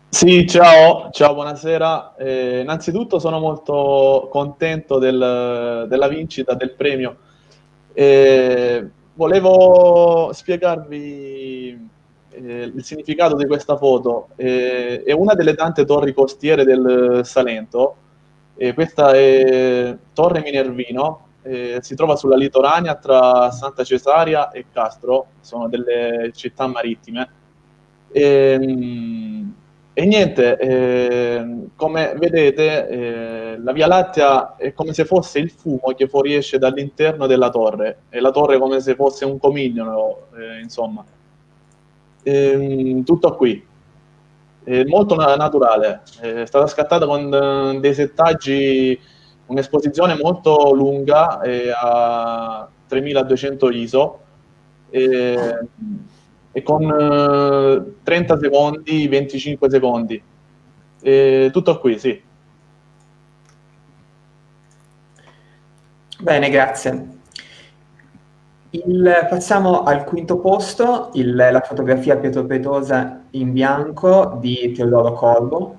Sì, ciao, ciao, buonasera. Eh, innanzitutto sono molto contento del, della vincita del premio. Eh, volevo spiegarvi eh, il significato di questa foto. Eh, è una delle tante torri costiere del Salento. questa è Torre Minervino, eh, si trova sulla litoranea tra Santa Cesaria e Castro, sono delle città marittime. E, ehm, e niente, eh, come vedete, eh, la Via Lattea è come se fosse il fumo che fuoriesce dall'interno della torre, e la torre come se fosse un comignolo, eh, insomma. Ehm, tutto qui. È molto naturale, è stata scattata con eh, dei settaggi, un'esposizione molto lunga a 3200 ISO. E, con eh, 30 secondi, 25 secondi. Tutto qui, sì.
Bene, grazie. Il, passiamo al quinto posto, il, la fotografia Pietropretosa in bianco di Teodoro Corbo.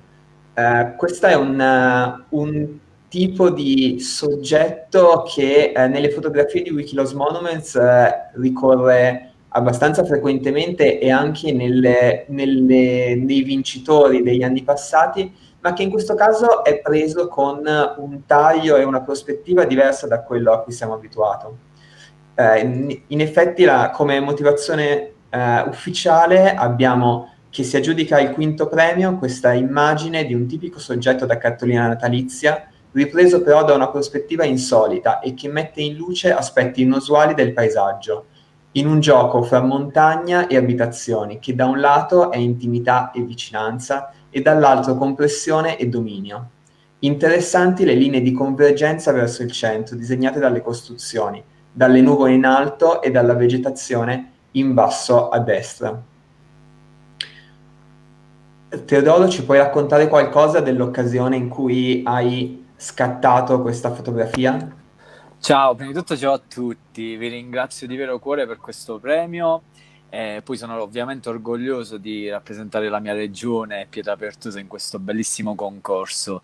Eh, questo è un, un, tipo di soggetto che eh, nelle fotografie di Wikiloc Monuments eh, ricorre abbastanza frequentemente e anche nelle, nelle, nei vincitori degli anni passati, ma che in questo caso è preso con un taglio e una prospettiva diversa da quello a cui siamo abituati. Eh, in, in, effetti la, come motivazione eh, ufficiale abbiamo che si aggiudica il quinto premio questa immagine di un tipico soggetto da cartolina natalizia, ripreso però da una prospettiva insolita e che mette in luce aspetti inusuali del paesaggio, in un gioco fra montagna e abitazioni, che da un lato è intimità e vicinanza e dall'altro compressione e dominio. Interessanti le linee di convergenza verso il centro disegnate dalle costruzioni, dalle nuvole in alto e dalla vegetazione in basso a destra. Teodoro, ci puoi raccontare qualcosa dell'occasione in cui hai scattato questa fotografia?
Ciao, prima di tutto ciao a tutti, vi ringrazio di vero cuore per questo premio e poi sono ovviamente orgoglioso di rappresentare la mia regione Pietrapertusa in questo bellissimo concorso.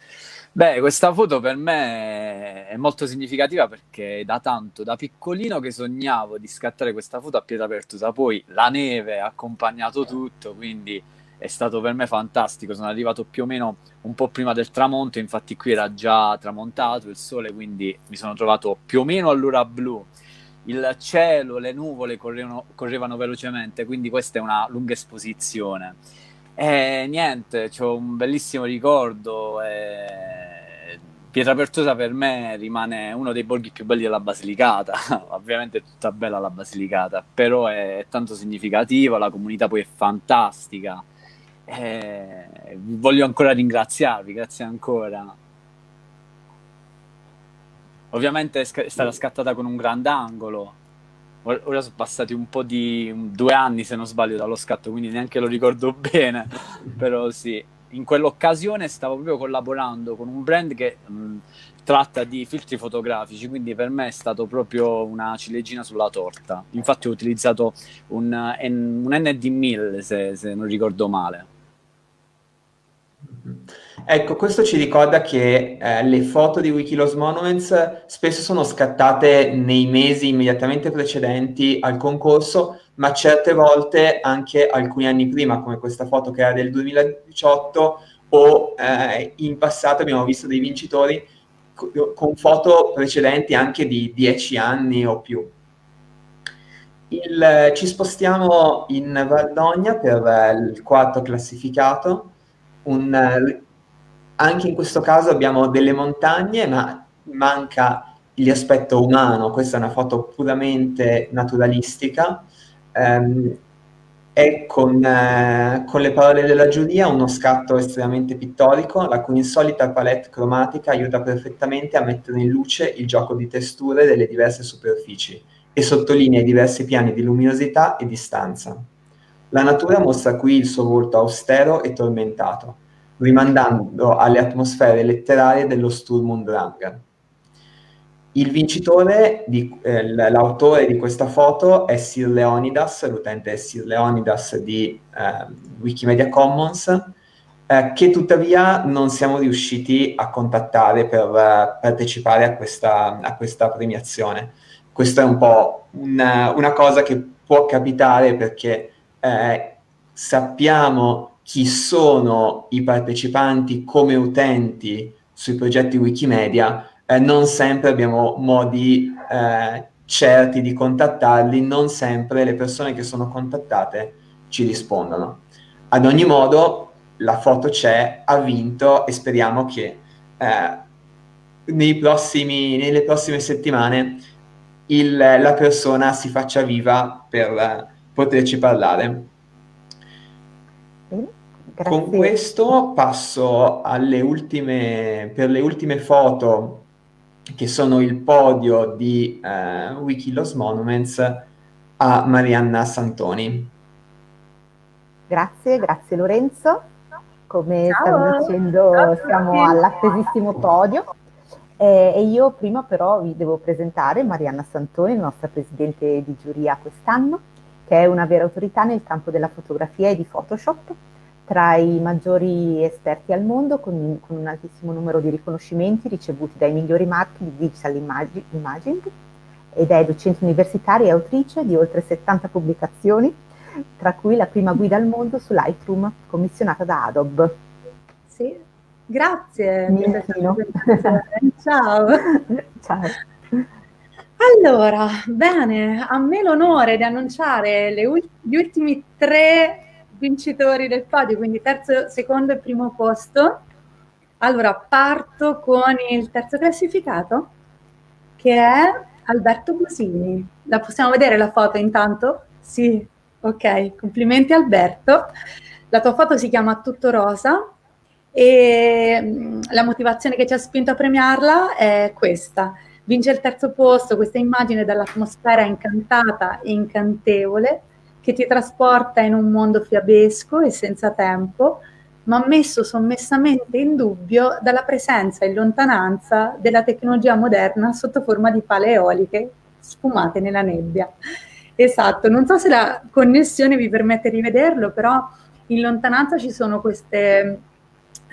Beh, questa foto per me è molto significativa perché da tanto, da piccolino che sognavo di scattare questa foto a Pietrapertusa, poi la neve ha accompagnato tutto, quindi è stato per me fantastico. Sono arrivato più o meno un po' prima del tramonto, infatti qui era già tramontato il sole, quindi mi sono trovato più o meno all'ora blu. Il cielo, le nuvole correvano, correvano velocemente, quindi questa è una lunga esposizione. E niente, ho un bellissimo ricordo. E... Pietrapertosa per me rimane uno dei borghi più belli della Basilicata. Ovviamente è tutta bella la Basilicata, però è tanto significativa, la comunità poi è fantastica eh, voglio ancora ringraziarvi, grazie ancora. Ovviamente è, sc- è stata scattata con un grandangolo. Ora sono passati un po' di due anni, se non sbaglio, dallo scatto, quindi neanche lo ricordo bene. Però sì, in quell'occasione stavo proprio collaborando con un brand che mh, tratta di filtri fotografici, quindi per me è stato proprio una ciliegina sulla torta. Infatti ho utilizzato un, un ND1000, se, se non ricordo male.
Ecco, questo ci ricorda che eh, le foto di Wikiloss Monuments spesso sono scattate nei mesi immediatamente precedenti al concorso, ma certe volte anche alcuni anni prima, come questa foto che era del 2018, o eh, in passato abbiamo visto dei vincitori con foto precedenti anche di dieci anni o più. Il, ci spostiamo in Valdogna per il quarto classificato, un, anche in questo caso abbiamo delle montagne, ma manca l'aspetto umano, questa è una foto puramente naturalistica, um, e con, eh, con, le parole della giuria uno scatto estremamente pittorico, la cui insolita palette cromatica aiuta perfettamente a mettere in luce il gioco di testure delle diverse superfici e sottolinea i diversi piani di luminosità e distanza. La natura mostra qui il suo volto austero e tormentato, rimandando alle atmosfere letterarie dello Sturm und Drang. Il vincitore, eh, l'autore di questa foto è Sir Leonidas, l'utente è Sir Leonidas di eh, Wikimedia Commons, eh, che tuttavia non siamo riusciti a contattare per uh, partecipare a questa, a questa, premiazione. Questa è un po' una, una cosa che può capitare perché eh, sappiamo chi sono i partecipanti come utenti sui progetti Wikimedia, eh, non sempre abbiamo modi eh, certi di contattarli, non sempre le persone che sono contattate ci rispondono. Ad ogni modo, la foto c'è, ha vinto e speriamo che eh, prossimi, nelle prossime settimane il, la persona si faccia viva per eh, poterci parlare.
Grazie.
Con questo passo alle ultime, per le ultime foto che sono il podio di eh, Wikilos Monuments a Marianna Santoni.
Grazie, grazie Lorenzo. Come
Ciao.
stavi dicendo
Ciao
siamo all'attesissimo podio eh, e io prima però vi devo presentare Marianna Santoni, nostra presidente di giuria quest'anno, che è una vera autorità nel campo della fotografia e di Photoshop tra i maggiori esperti al mondo con, con, un altissimo numero di riconoscimenti ricevuti dai migliori marchi di digital imaging ed è docente universitaria e autrice di oltre 70 pubblicazioni, tra cui la prima guida al mondo su Lightroom commissionata da Adobe.
Sì, grazie. Ciao.
Ciao.
Allora, bene, a me l'onore di annunciare ult- gli ultimi tre vincitori del podio, quindi terzo, secondo e primo posto. Allora, parto con il terzo classificato, che è Alberto Busini. La possiamo vedere la foto intanto? Sì, ok, complimenti Alberto. La tua foto si chiama Tutto Rosa e mm, la motivazione che ci ha spinto a premiarla è questa. Vince il terzo posto, questa immagine dall'atmosfera incantata e incantevole che ti trasporta in un mondo fiabesco e senza tempo, ma messo sommessamente in dubbio dalla presenza in lontananza della tecnologia moderna sotto forma di pale eoliche sfumate nella nebbia. Esatto, non so se la connessione vi permette di vederlo, però in lontananza ci sono queste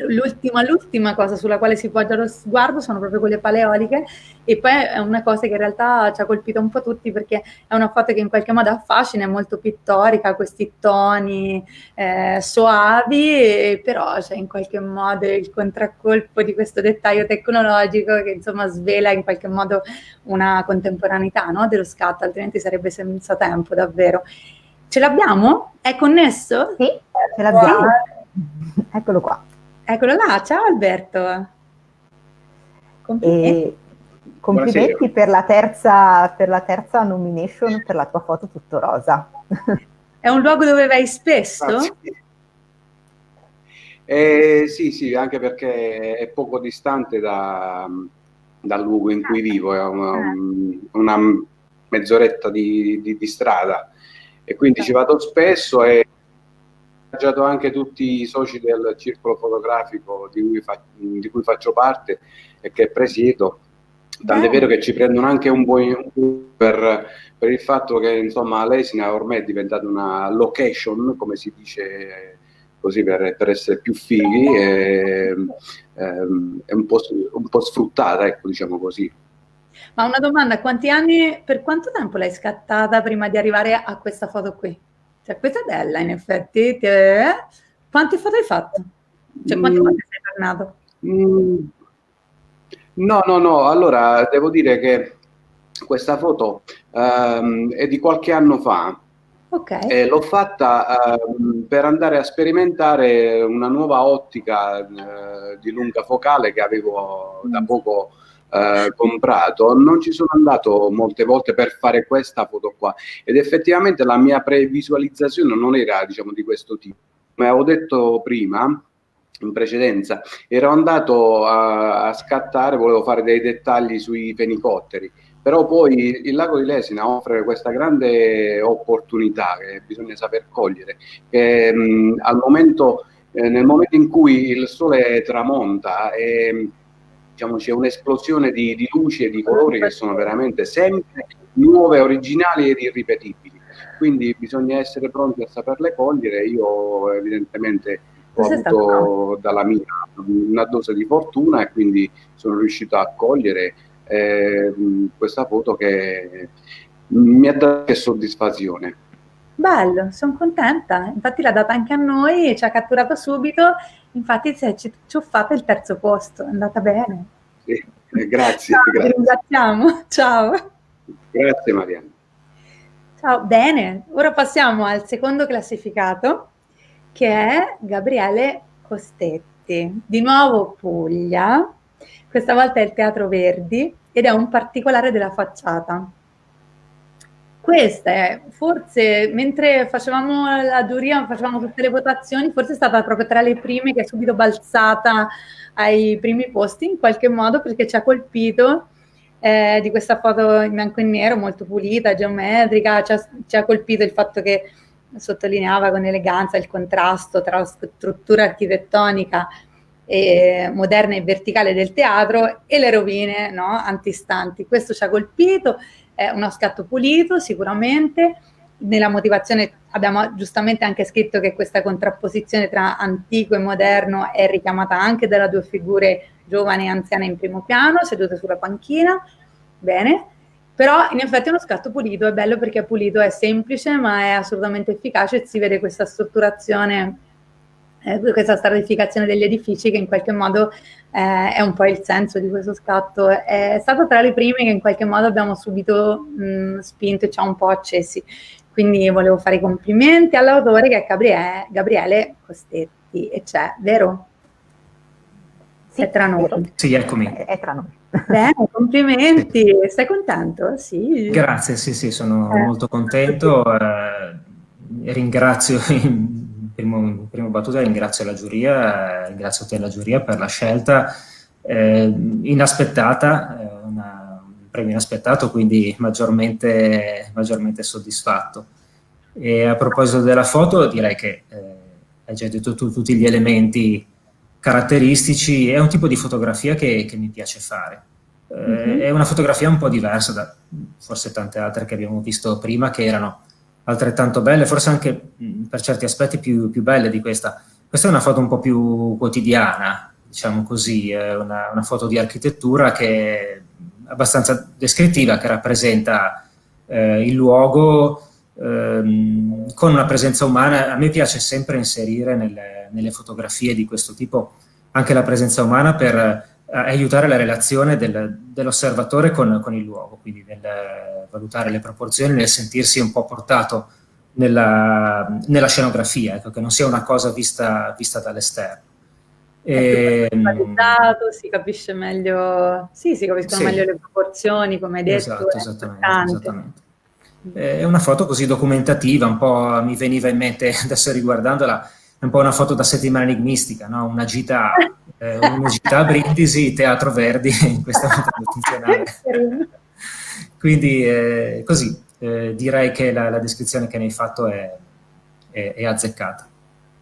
l'ultima, l'ultima cosa sulla quale si poggia lo sguardo sono proprio quelle paleoliche e poi è una cosa che in realtà ci ha colpito un po' tutti perché è una foto che in qualche modo affascina, è molto pittorica, questi toni eh, soavi, però c'è in qualche modo il contraccolpo di questo dettaglio tecnologico che insomma svela in qualche modo una contemporaneità no, dello scatto, altrimenti sarebbe senza tempo davvero. Ce l'abbiamo? È connesso?
Sì, ce l'abbiamo. Eccolo qua.
Eccolo là, ciao Alberto.
Complimenti, complimenti per la, terza, per la terza nomination per la tua foto tutto rosa.
È un luogo dove vai spesso?
Eh, sì, sì, anche perché è poco distante da, dal luogo in cui vivo, è una, ah. una mezz'oretta di, di, di, strada e quindi ci vado spesso e incoraggiato anche tutti i soci del circolo fotografico di cui, fa, di cui faccio parte e che presiedo. Tant'è vero che ci prendono anche un po' per, per il fatto che insomma l'Esina ormai è diventata una location, come si dice così per, per essere più fighi, e, ehm, è un po', un po' sfruttata, ecco, diciamo così.
Ma una domanda, quanti anni, per quanto tempo l'hai scattata prima di arrivare a questa foto qui? Cioè, questa è bella, in effetti. Te... Quante foto hai fatto? Cioè, quante mm. volte sei tornato?
Mm. No, no, no. Allora, devo dire che questa foto um, è di qualche anno fa.
Okay.
Eh, l'ho fatta uh, per andare a sperimentare una nuova ottica uh, di lunga focale che avevo da mm. poco eh, comprato, non ci sono andato molte volte per fare questa foto qua ed effettivamente la mia previsualizzazione non era diciamo di questo tipo. Come avevo detto prima, in precedenza, ero andato a, a scattare, volevo fare dei dettagli sui fenicotteri, però poi il lago di Lesina offre questa grande opportunità che bisogna saper cogliere, che mh, al momento, eh, nel momento in cui il sole tramonta e diciamo, c'è un'esplosione di, di, luci e di colori che sono veramente sempre nuove, originali ed irripetibili. Quindi bisogna essere pronti a saperle cogliere. Io evidentemente ho avuto dalla mia una dose di fortuna e quindi sono riuscito a cogliere eh, questa foto che mi ha dato soddisfazione.
Bello, sono contenta. Infatti l'ha data anche a noi, ci ha catturato subito Infatti ci, ci ho fatto il terzo posto, è andata bene.
Sì, eh, grazie.
Ciao,
grazie.
ringraziamo. Ciao.
Grazie Marianne.
Ciao, bene. Ora passiamo al secondo classificato, che è Gabriele Costetti. Di nuovo Puglia, questa volta è il Teatro Verdi ed è un particolare della facciata questa è forse mentre facevamo la giuria, facevamo tutte le votazioni, forse è stata proprio tra le prime che è subito balzata ai primi posti in qualche modo perché ci ha colpito eh, di questa foto in bianco e nero molto pulita, geometrica, ci ha, ci ha colpito il fatto che sottolineava con eleganza il contrasto tra la struttura architettonica e moderna e verticale del teatro e le rovine no, antistanti. Questo ci ha colpito è uno scatto pulito sicuramente, nella motivazione abbiamo giustamente anche scritto che questa contrapposizione tra antico e moderno è richiamata anche dalle due figure giovani e anziane in primo piano, sedute sulla panchina, bene, però in effetti è uno scatto pulito, è bello perché è pulito, è semplice ma è assolutamente efficace e si vede questa strutturazione eh, questa stratificazione degli edifici che in qualche modo eh, è un po' il senso di questo scatto. È stato tra le prime che in qualche modo abbiamo subito mh, spinto e ci ha un po' accesi. Quindi volevo fare i complimenti all'autore che è Gabriele, Gabriele Costetti e c'è, vero?
Sì, è tra noi.
Sì, eccomi.
È, è tra noi.
Bene, complimenti. Sì. Sei contento? Sì.
Grazie, sì, sì, sono eh. molto contento. Eh, ringrazio primo, primo battuta ringrazio la giuria, ringrazio te la giuria per la scelta eh, inaspettata, eh, una, un premio inaspettato, quindi maggiormente, maggiormente soddisfatto. E a proposito della foto, direi che eh, hai già detto tu tutti gli elementi caratteristici, è un tipo di fotografia che, che mi piace fare. Eh, mm-hmm. È una fotografia un po' diversa da forse tante altre che abbiamo visto prima, che erano altrettanto belle, forse anche per certi aspetti più, più belle di questa. Questa è una foto un po' più quotidiana, diciamo così, è una, una foto di architettura che è abbastanza descrittiva, che rappresenta eh, il luogo ehm, con una presenza umana. A me piace sempre inserire nelle, nelle fotografie di questo tipo anche la presenza umana per aiutare la relazione del, dell'osservatore con, con, il luogo, quindi nel valutare le proporzioni, nel sentirsi un po' portato nella, nella scenografia, ecco, che non sia una cosa vista, vista dall'esterno.
E, ehm, si capisce meglio, sì, si capiscono sì. meglio le proporzioni, come hai detto.
Esatto, esattamente, esattamente, È una foto così documentativa, un po' mi veniva in mente, adesso riguardandola, è un po' una foto da settimana enigmistica, no? una gita, eh, a Brindisi, Teatro Verdi, in questa foto funzionale. Quindi eh, così, eh, direi che la, la, descrizione che ne hai fatto è, è, è azzeccata.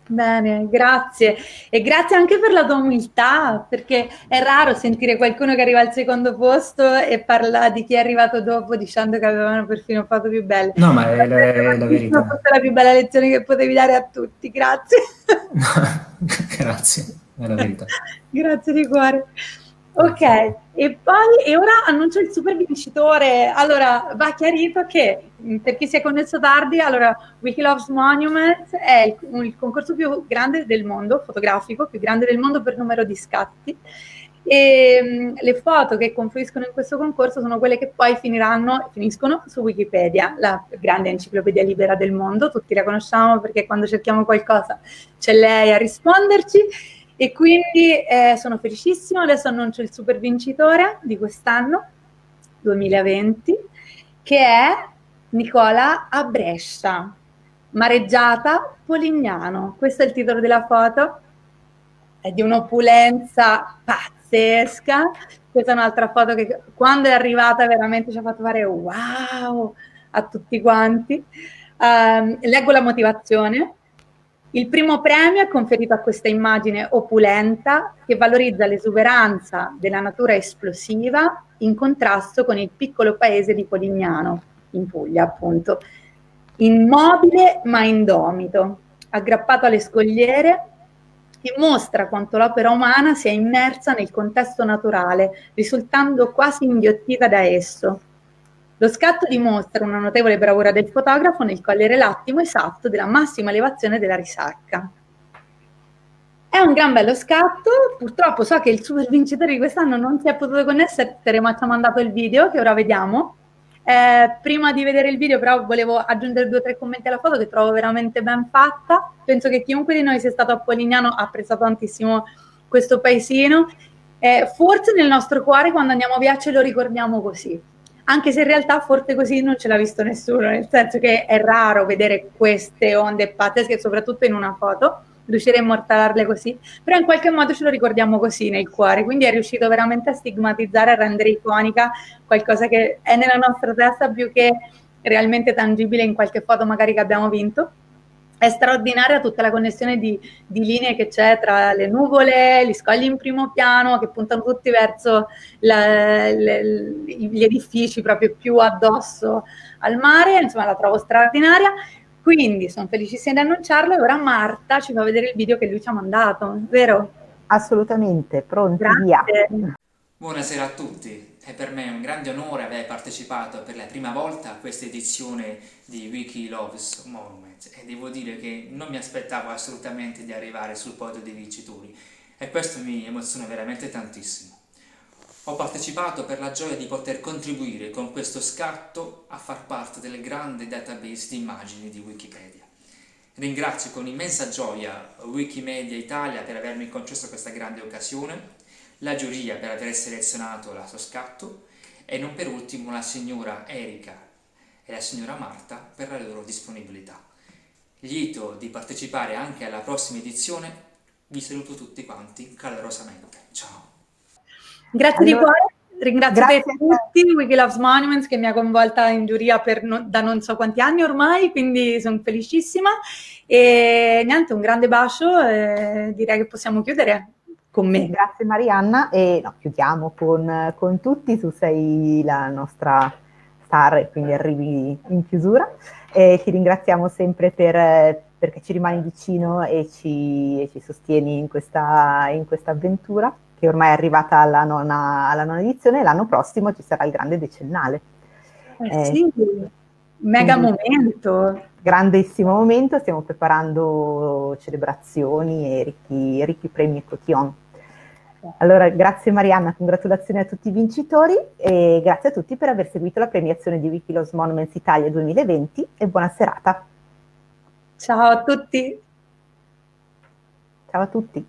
Bene, grazie. E grazie anche per la tua umiltà, perché è raro sentire qualcuno che arriva al secondo posto e parla di chi è arrivato dopo dicendo che avevano perfino fatto più belle.
No, ma è, la, è la verità.
È la più bella lezione che potevi dare a tutti, grazie.
grazie, è la verità.
grazie di cuore. Ok, e poi e ora annuncio il super vincitore. Allora, va chiarito che mm, per chi si è connesso tardi, allora Wikilove's Monument è il, il, concorso più grande del mondo, fotografico, più grande del mondo per numero di scatti. E um, le foto che confluiscono in questo concorso sono quelle che poi finiranno, finiscono su Wikipedia, la grande enciclopedia libera del mondo. Tutti la conosciamo perché quando cerchiamo qualcosa c'è lei a risponderci e quindi eh, sono felicissima, adesso annuncio il super vincitore di quest'anno, 2020, che è Nicola a Brescia, mareggiata Polignano. Questo è il titolo della foto, è di un'opulenza pazzesca. Questa è un'altra foto che quando è arrivata veramente ci ha fatto fare wow a tutti quanti. Um, leggo la motivazione. Il primo premio è conferito a questa immagine opulenta che valorizza l'esuberanza della natura esplosiva in contrasto con il piccolo paese di Polignano, in Puglia appunto. Immobile ma indomito, aggrappato alle scogliere, che mostra quanto l'opera umana sia immersa nel contesto naturale, risultando quasi inghiottita da esso, lo scatto dimostra una notevole bravura del fotografo nel cogliere l'attimo esatto della massima elevazione della risacca. È un gran bello scatto, purtroppo so che il super vincitore di quest'anno non si è potuto connettere ma ci ha mandato il video che ora vediamo. Eh, prima di vedere il video però volevo aggiungere due o tre commenti alla foto che trovo veramente ben fatta. Penso che chiunque di noi sia stato a Polignano ha apprezzato tantissimo questo paesino. Eh, forse nel nostro cuore quando andiamo via ce lo ricordiamo così anche se in realtà forte così non ce l'ha visto nessuno, nel senso che è raro vedere queste onde pazzesche, soprattutto in una foto, riuscire a immortalarle così, però in qualche modo ce lo ricordiamo così nel cuore, quindi è riuscito veramente a stigmatizzare, a rendere iconica qualcosa che è nella nostra testa più che realmente tangibile in qualche foto magari che abbiamo vinto è straordinaria tutta la connessione di, di, linee che c'è tra le nuvole, gli scogli in primo piano che puntano tutti verso la, le, gli edifici proprio più addosso al mare, insomma la trovo straordinaria. Quindi sono felicissima di annunciarlo e ora Marta ci fa vedere il video che lui ci ha mandato, vero?
Assolutamente, pronti, via.
Buonasera a tutti. È per me un grande onore aver partecipato per la prima volta a questa edizione di Wiki Loves Monument e devo dire che non mi aspettavo assolutamente di arrivare sul podio dei vincitori e questo mi emoziona veramente tantissimo. Ho partecipato per la gioia di poter contribuire con questo scatto a far parte del grande database di immagini di Wikipedia. Ringrazio con immensa gioia Wikimedia Italia per avermi concesso questa grande occasione la giuria per aver selezionato la suo scatto e non per ultimo la signora Erika e la signora Marta per la loro disponibilità. Lieto di partecipare anche alla prossima edizione, vi saluto tutti quanti calorosamente. Ciao!
Grazie allora... di cuore. ringrazio
Grazie
te tutti, Wiki Loves Monuments, che mi ha coinvolta in giuria no, da non so quanti anni ormai, quindi sono felicissima. E niente, un grande bacio e direi che possiamo chiudere con me.
Grazie Marianna e no, chiudiamo con, con tutti, tu sei la nostra star e quindi arrivi in chiusura. E ti ringraziamo sempre per, perché ci rimani vicino e ci, e ci sostieni in questa, in questa avventura che ormai è arrivata alla nona, alla nona edizione e l'anno prossimo ci sarà il grande decennale.
Eh, sì, mega momento.
Grandissimo momento, stiamo preparando celebrazioni e ricchi, ricchi premi e cotillon. Allora, grazie Marianna, congratulazioni a tutti i vincitori e grazie a tutti per aver seguito la premiazione di Wikilos Monuments Italia 2020 e buona serata.
Ciao a tutti.
Ciao a tutti.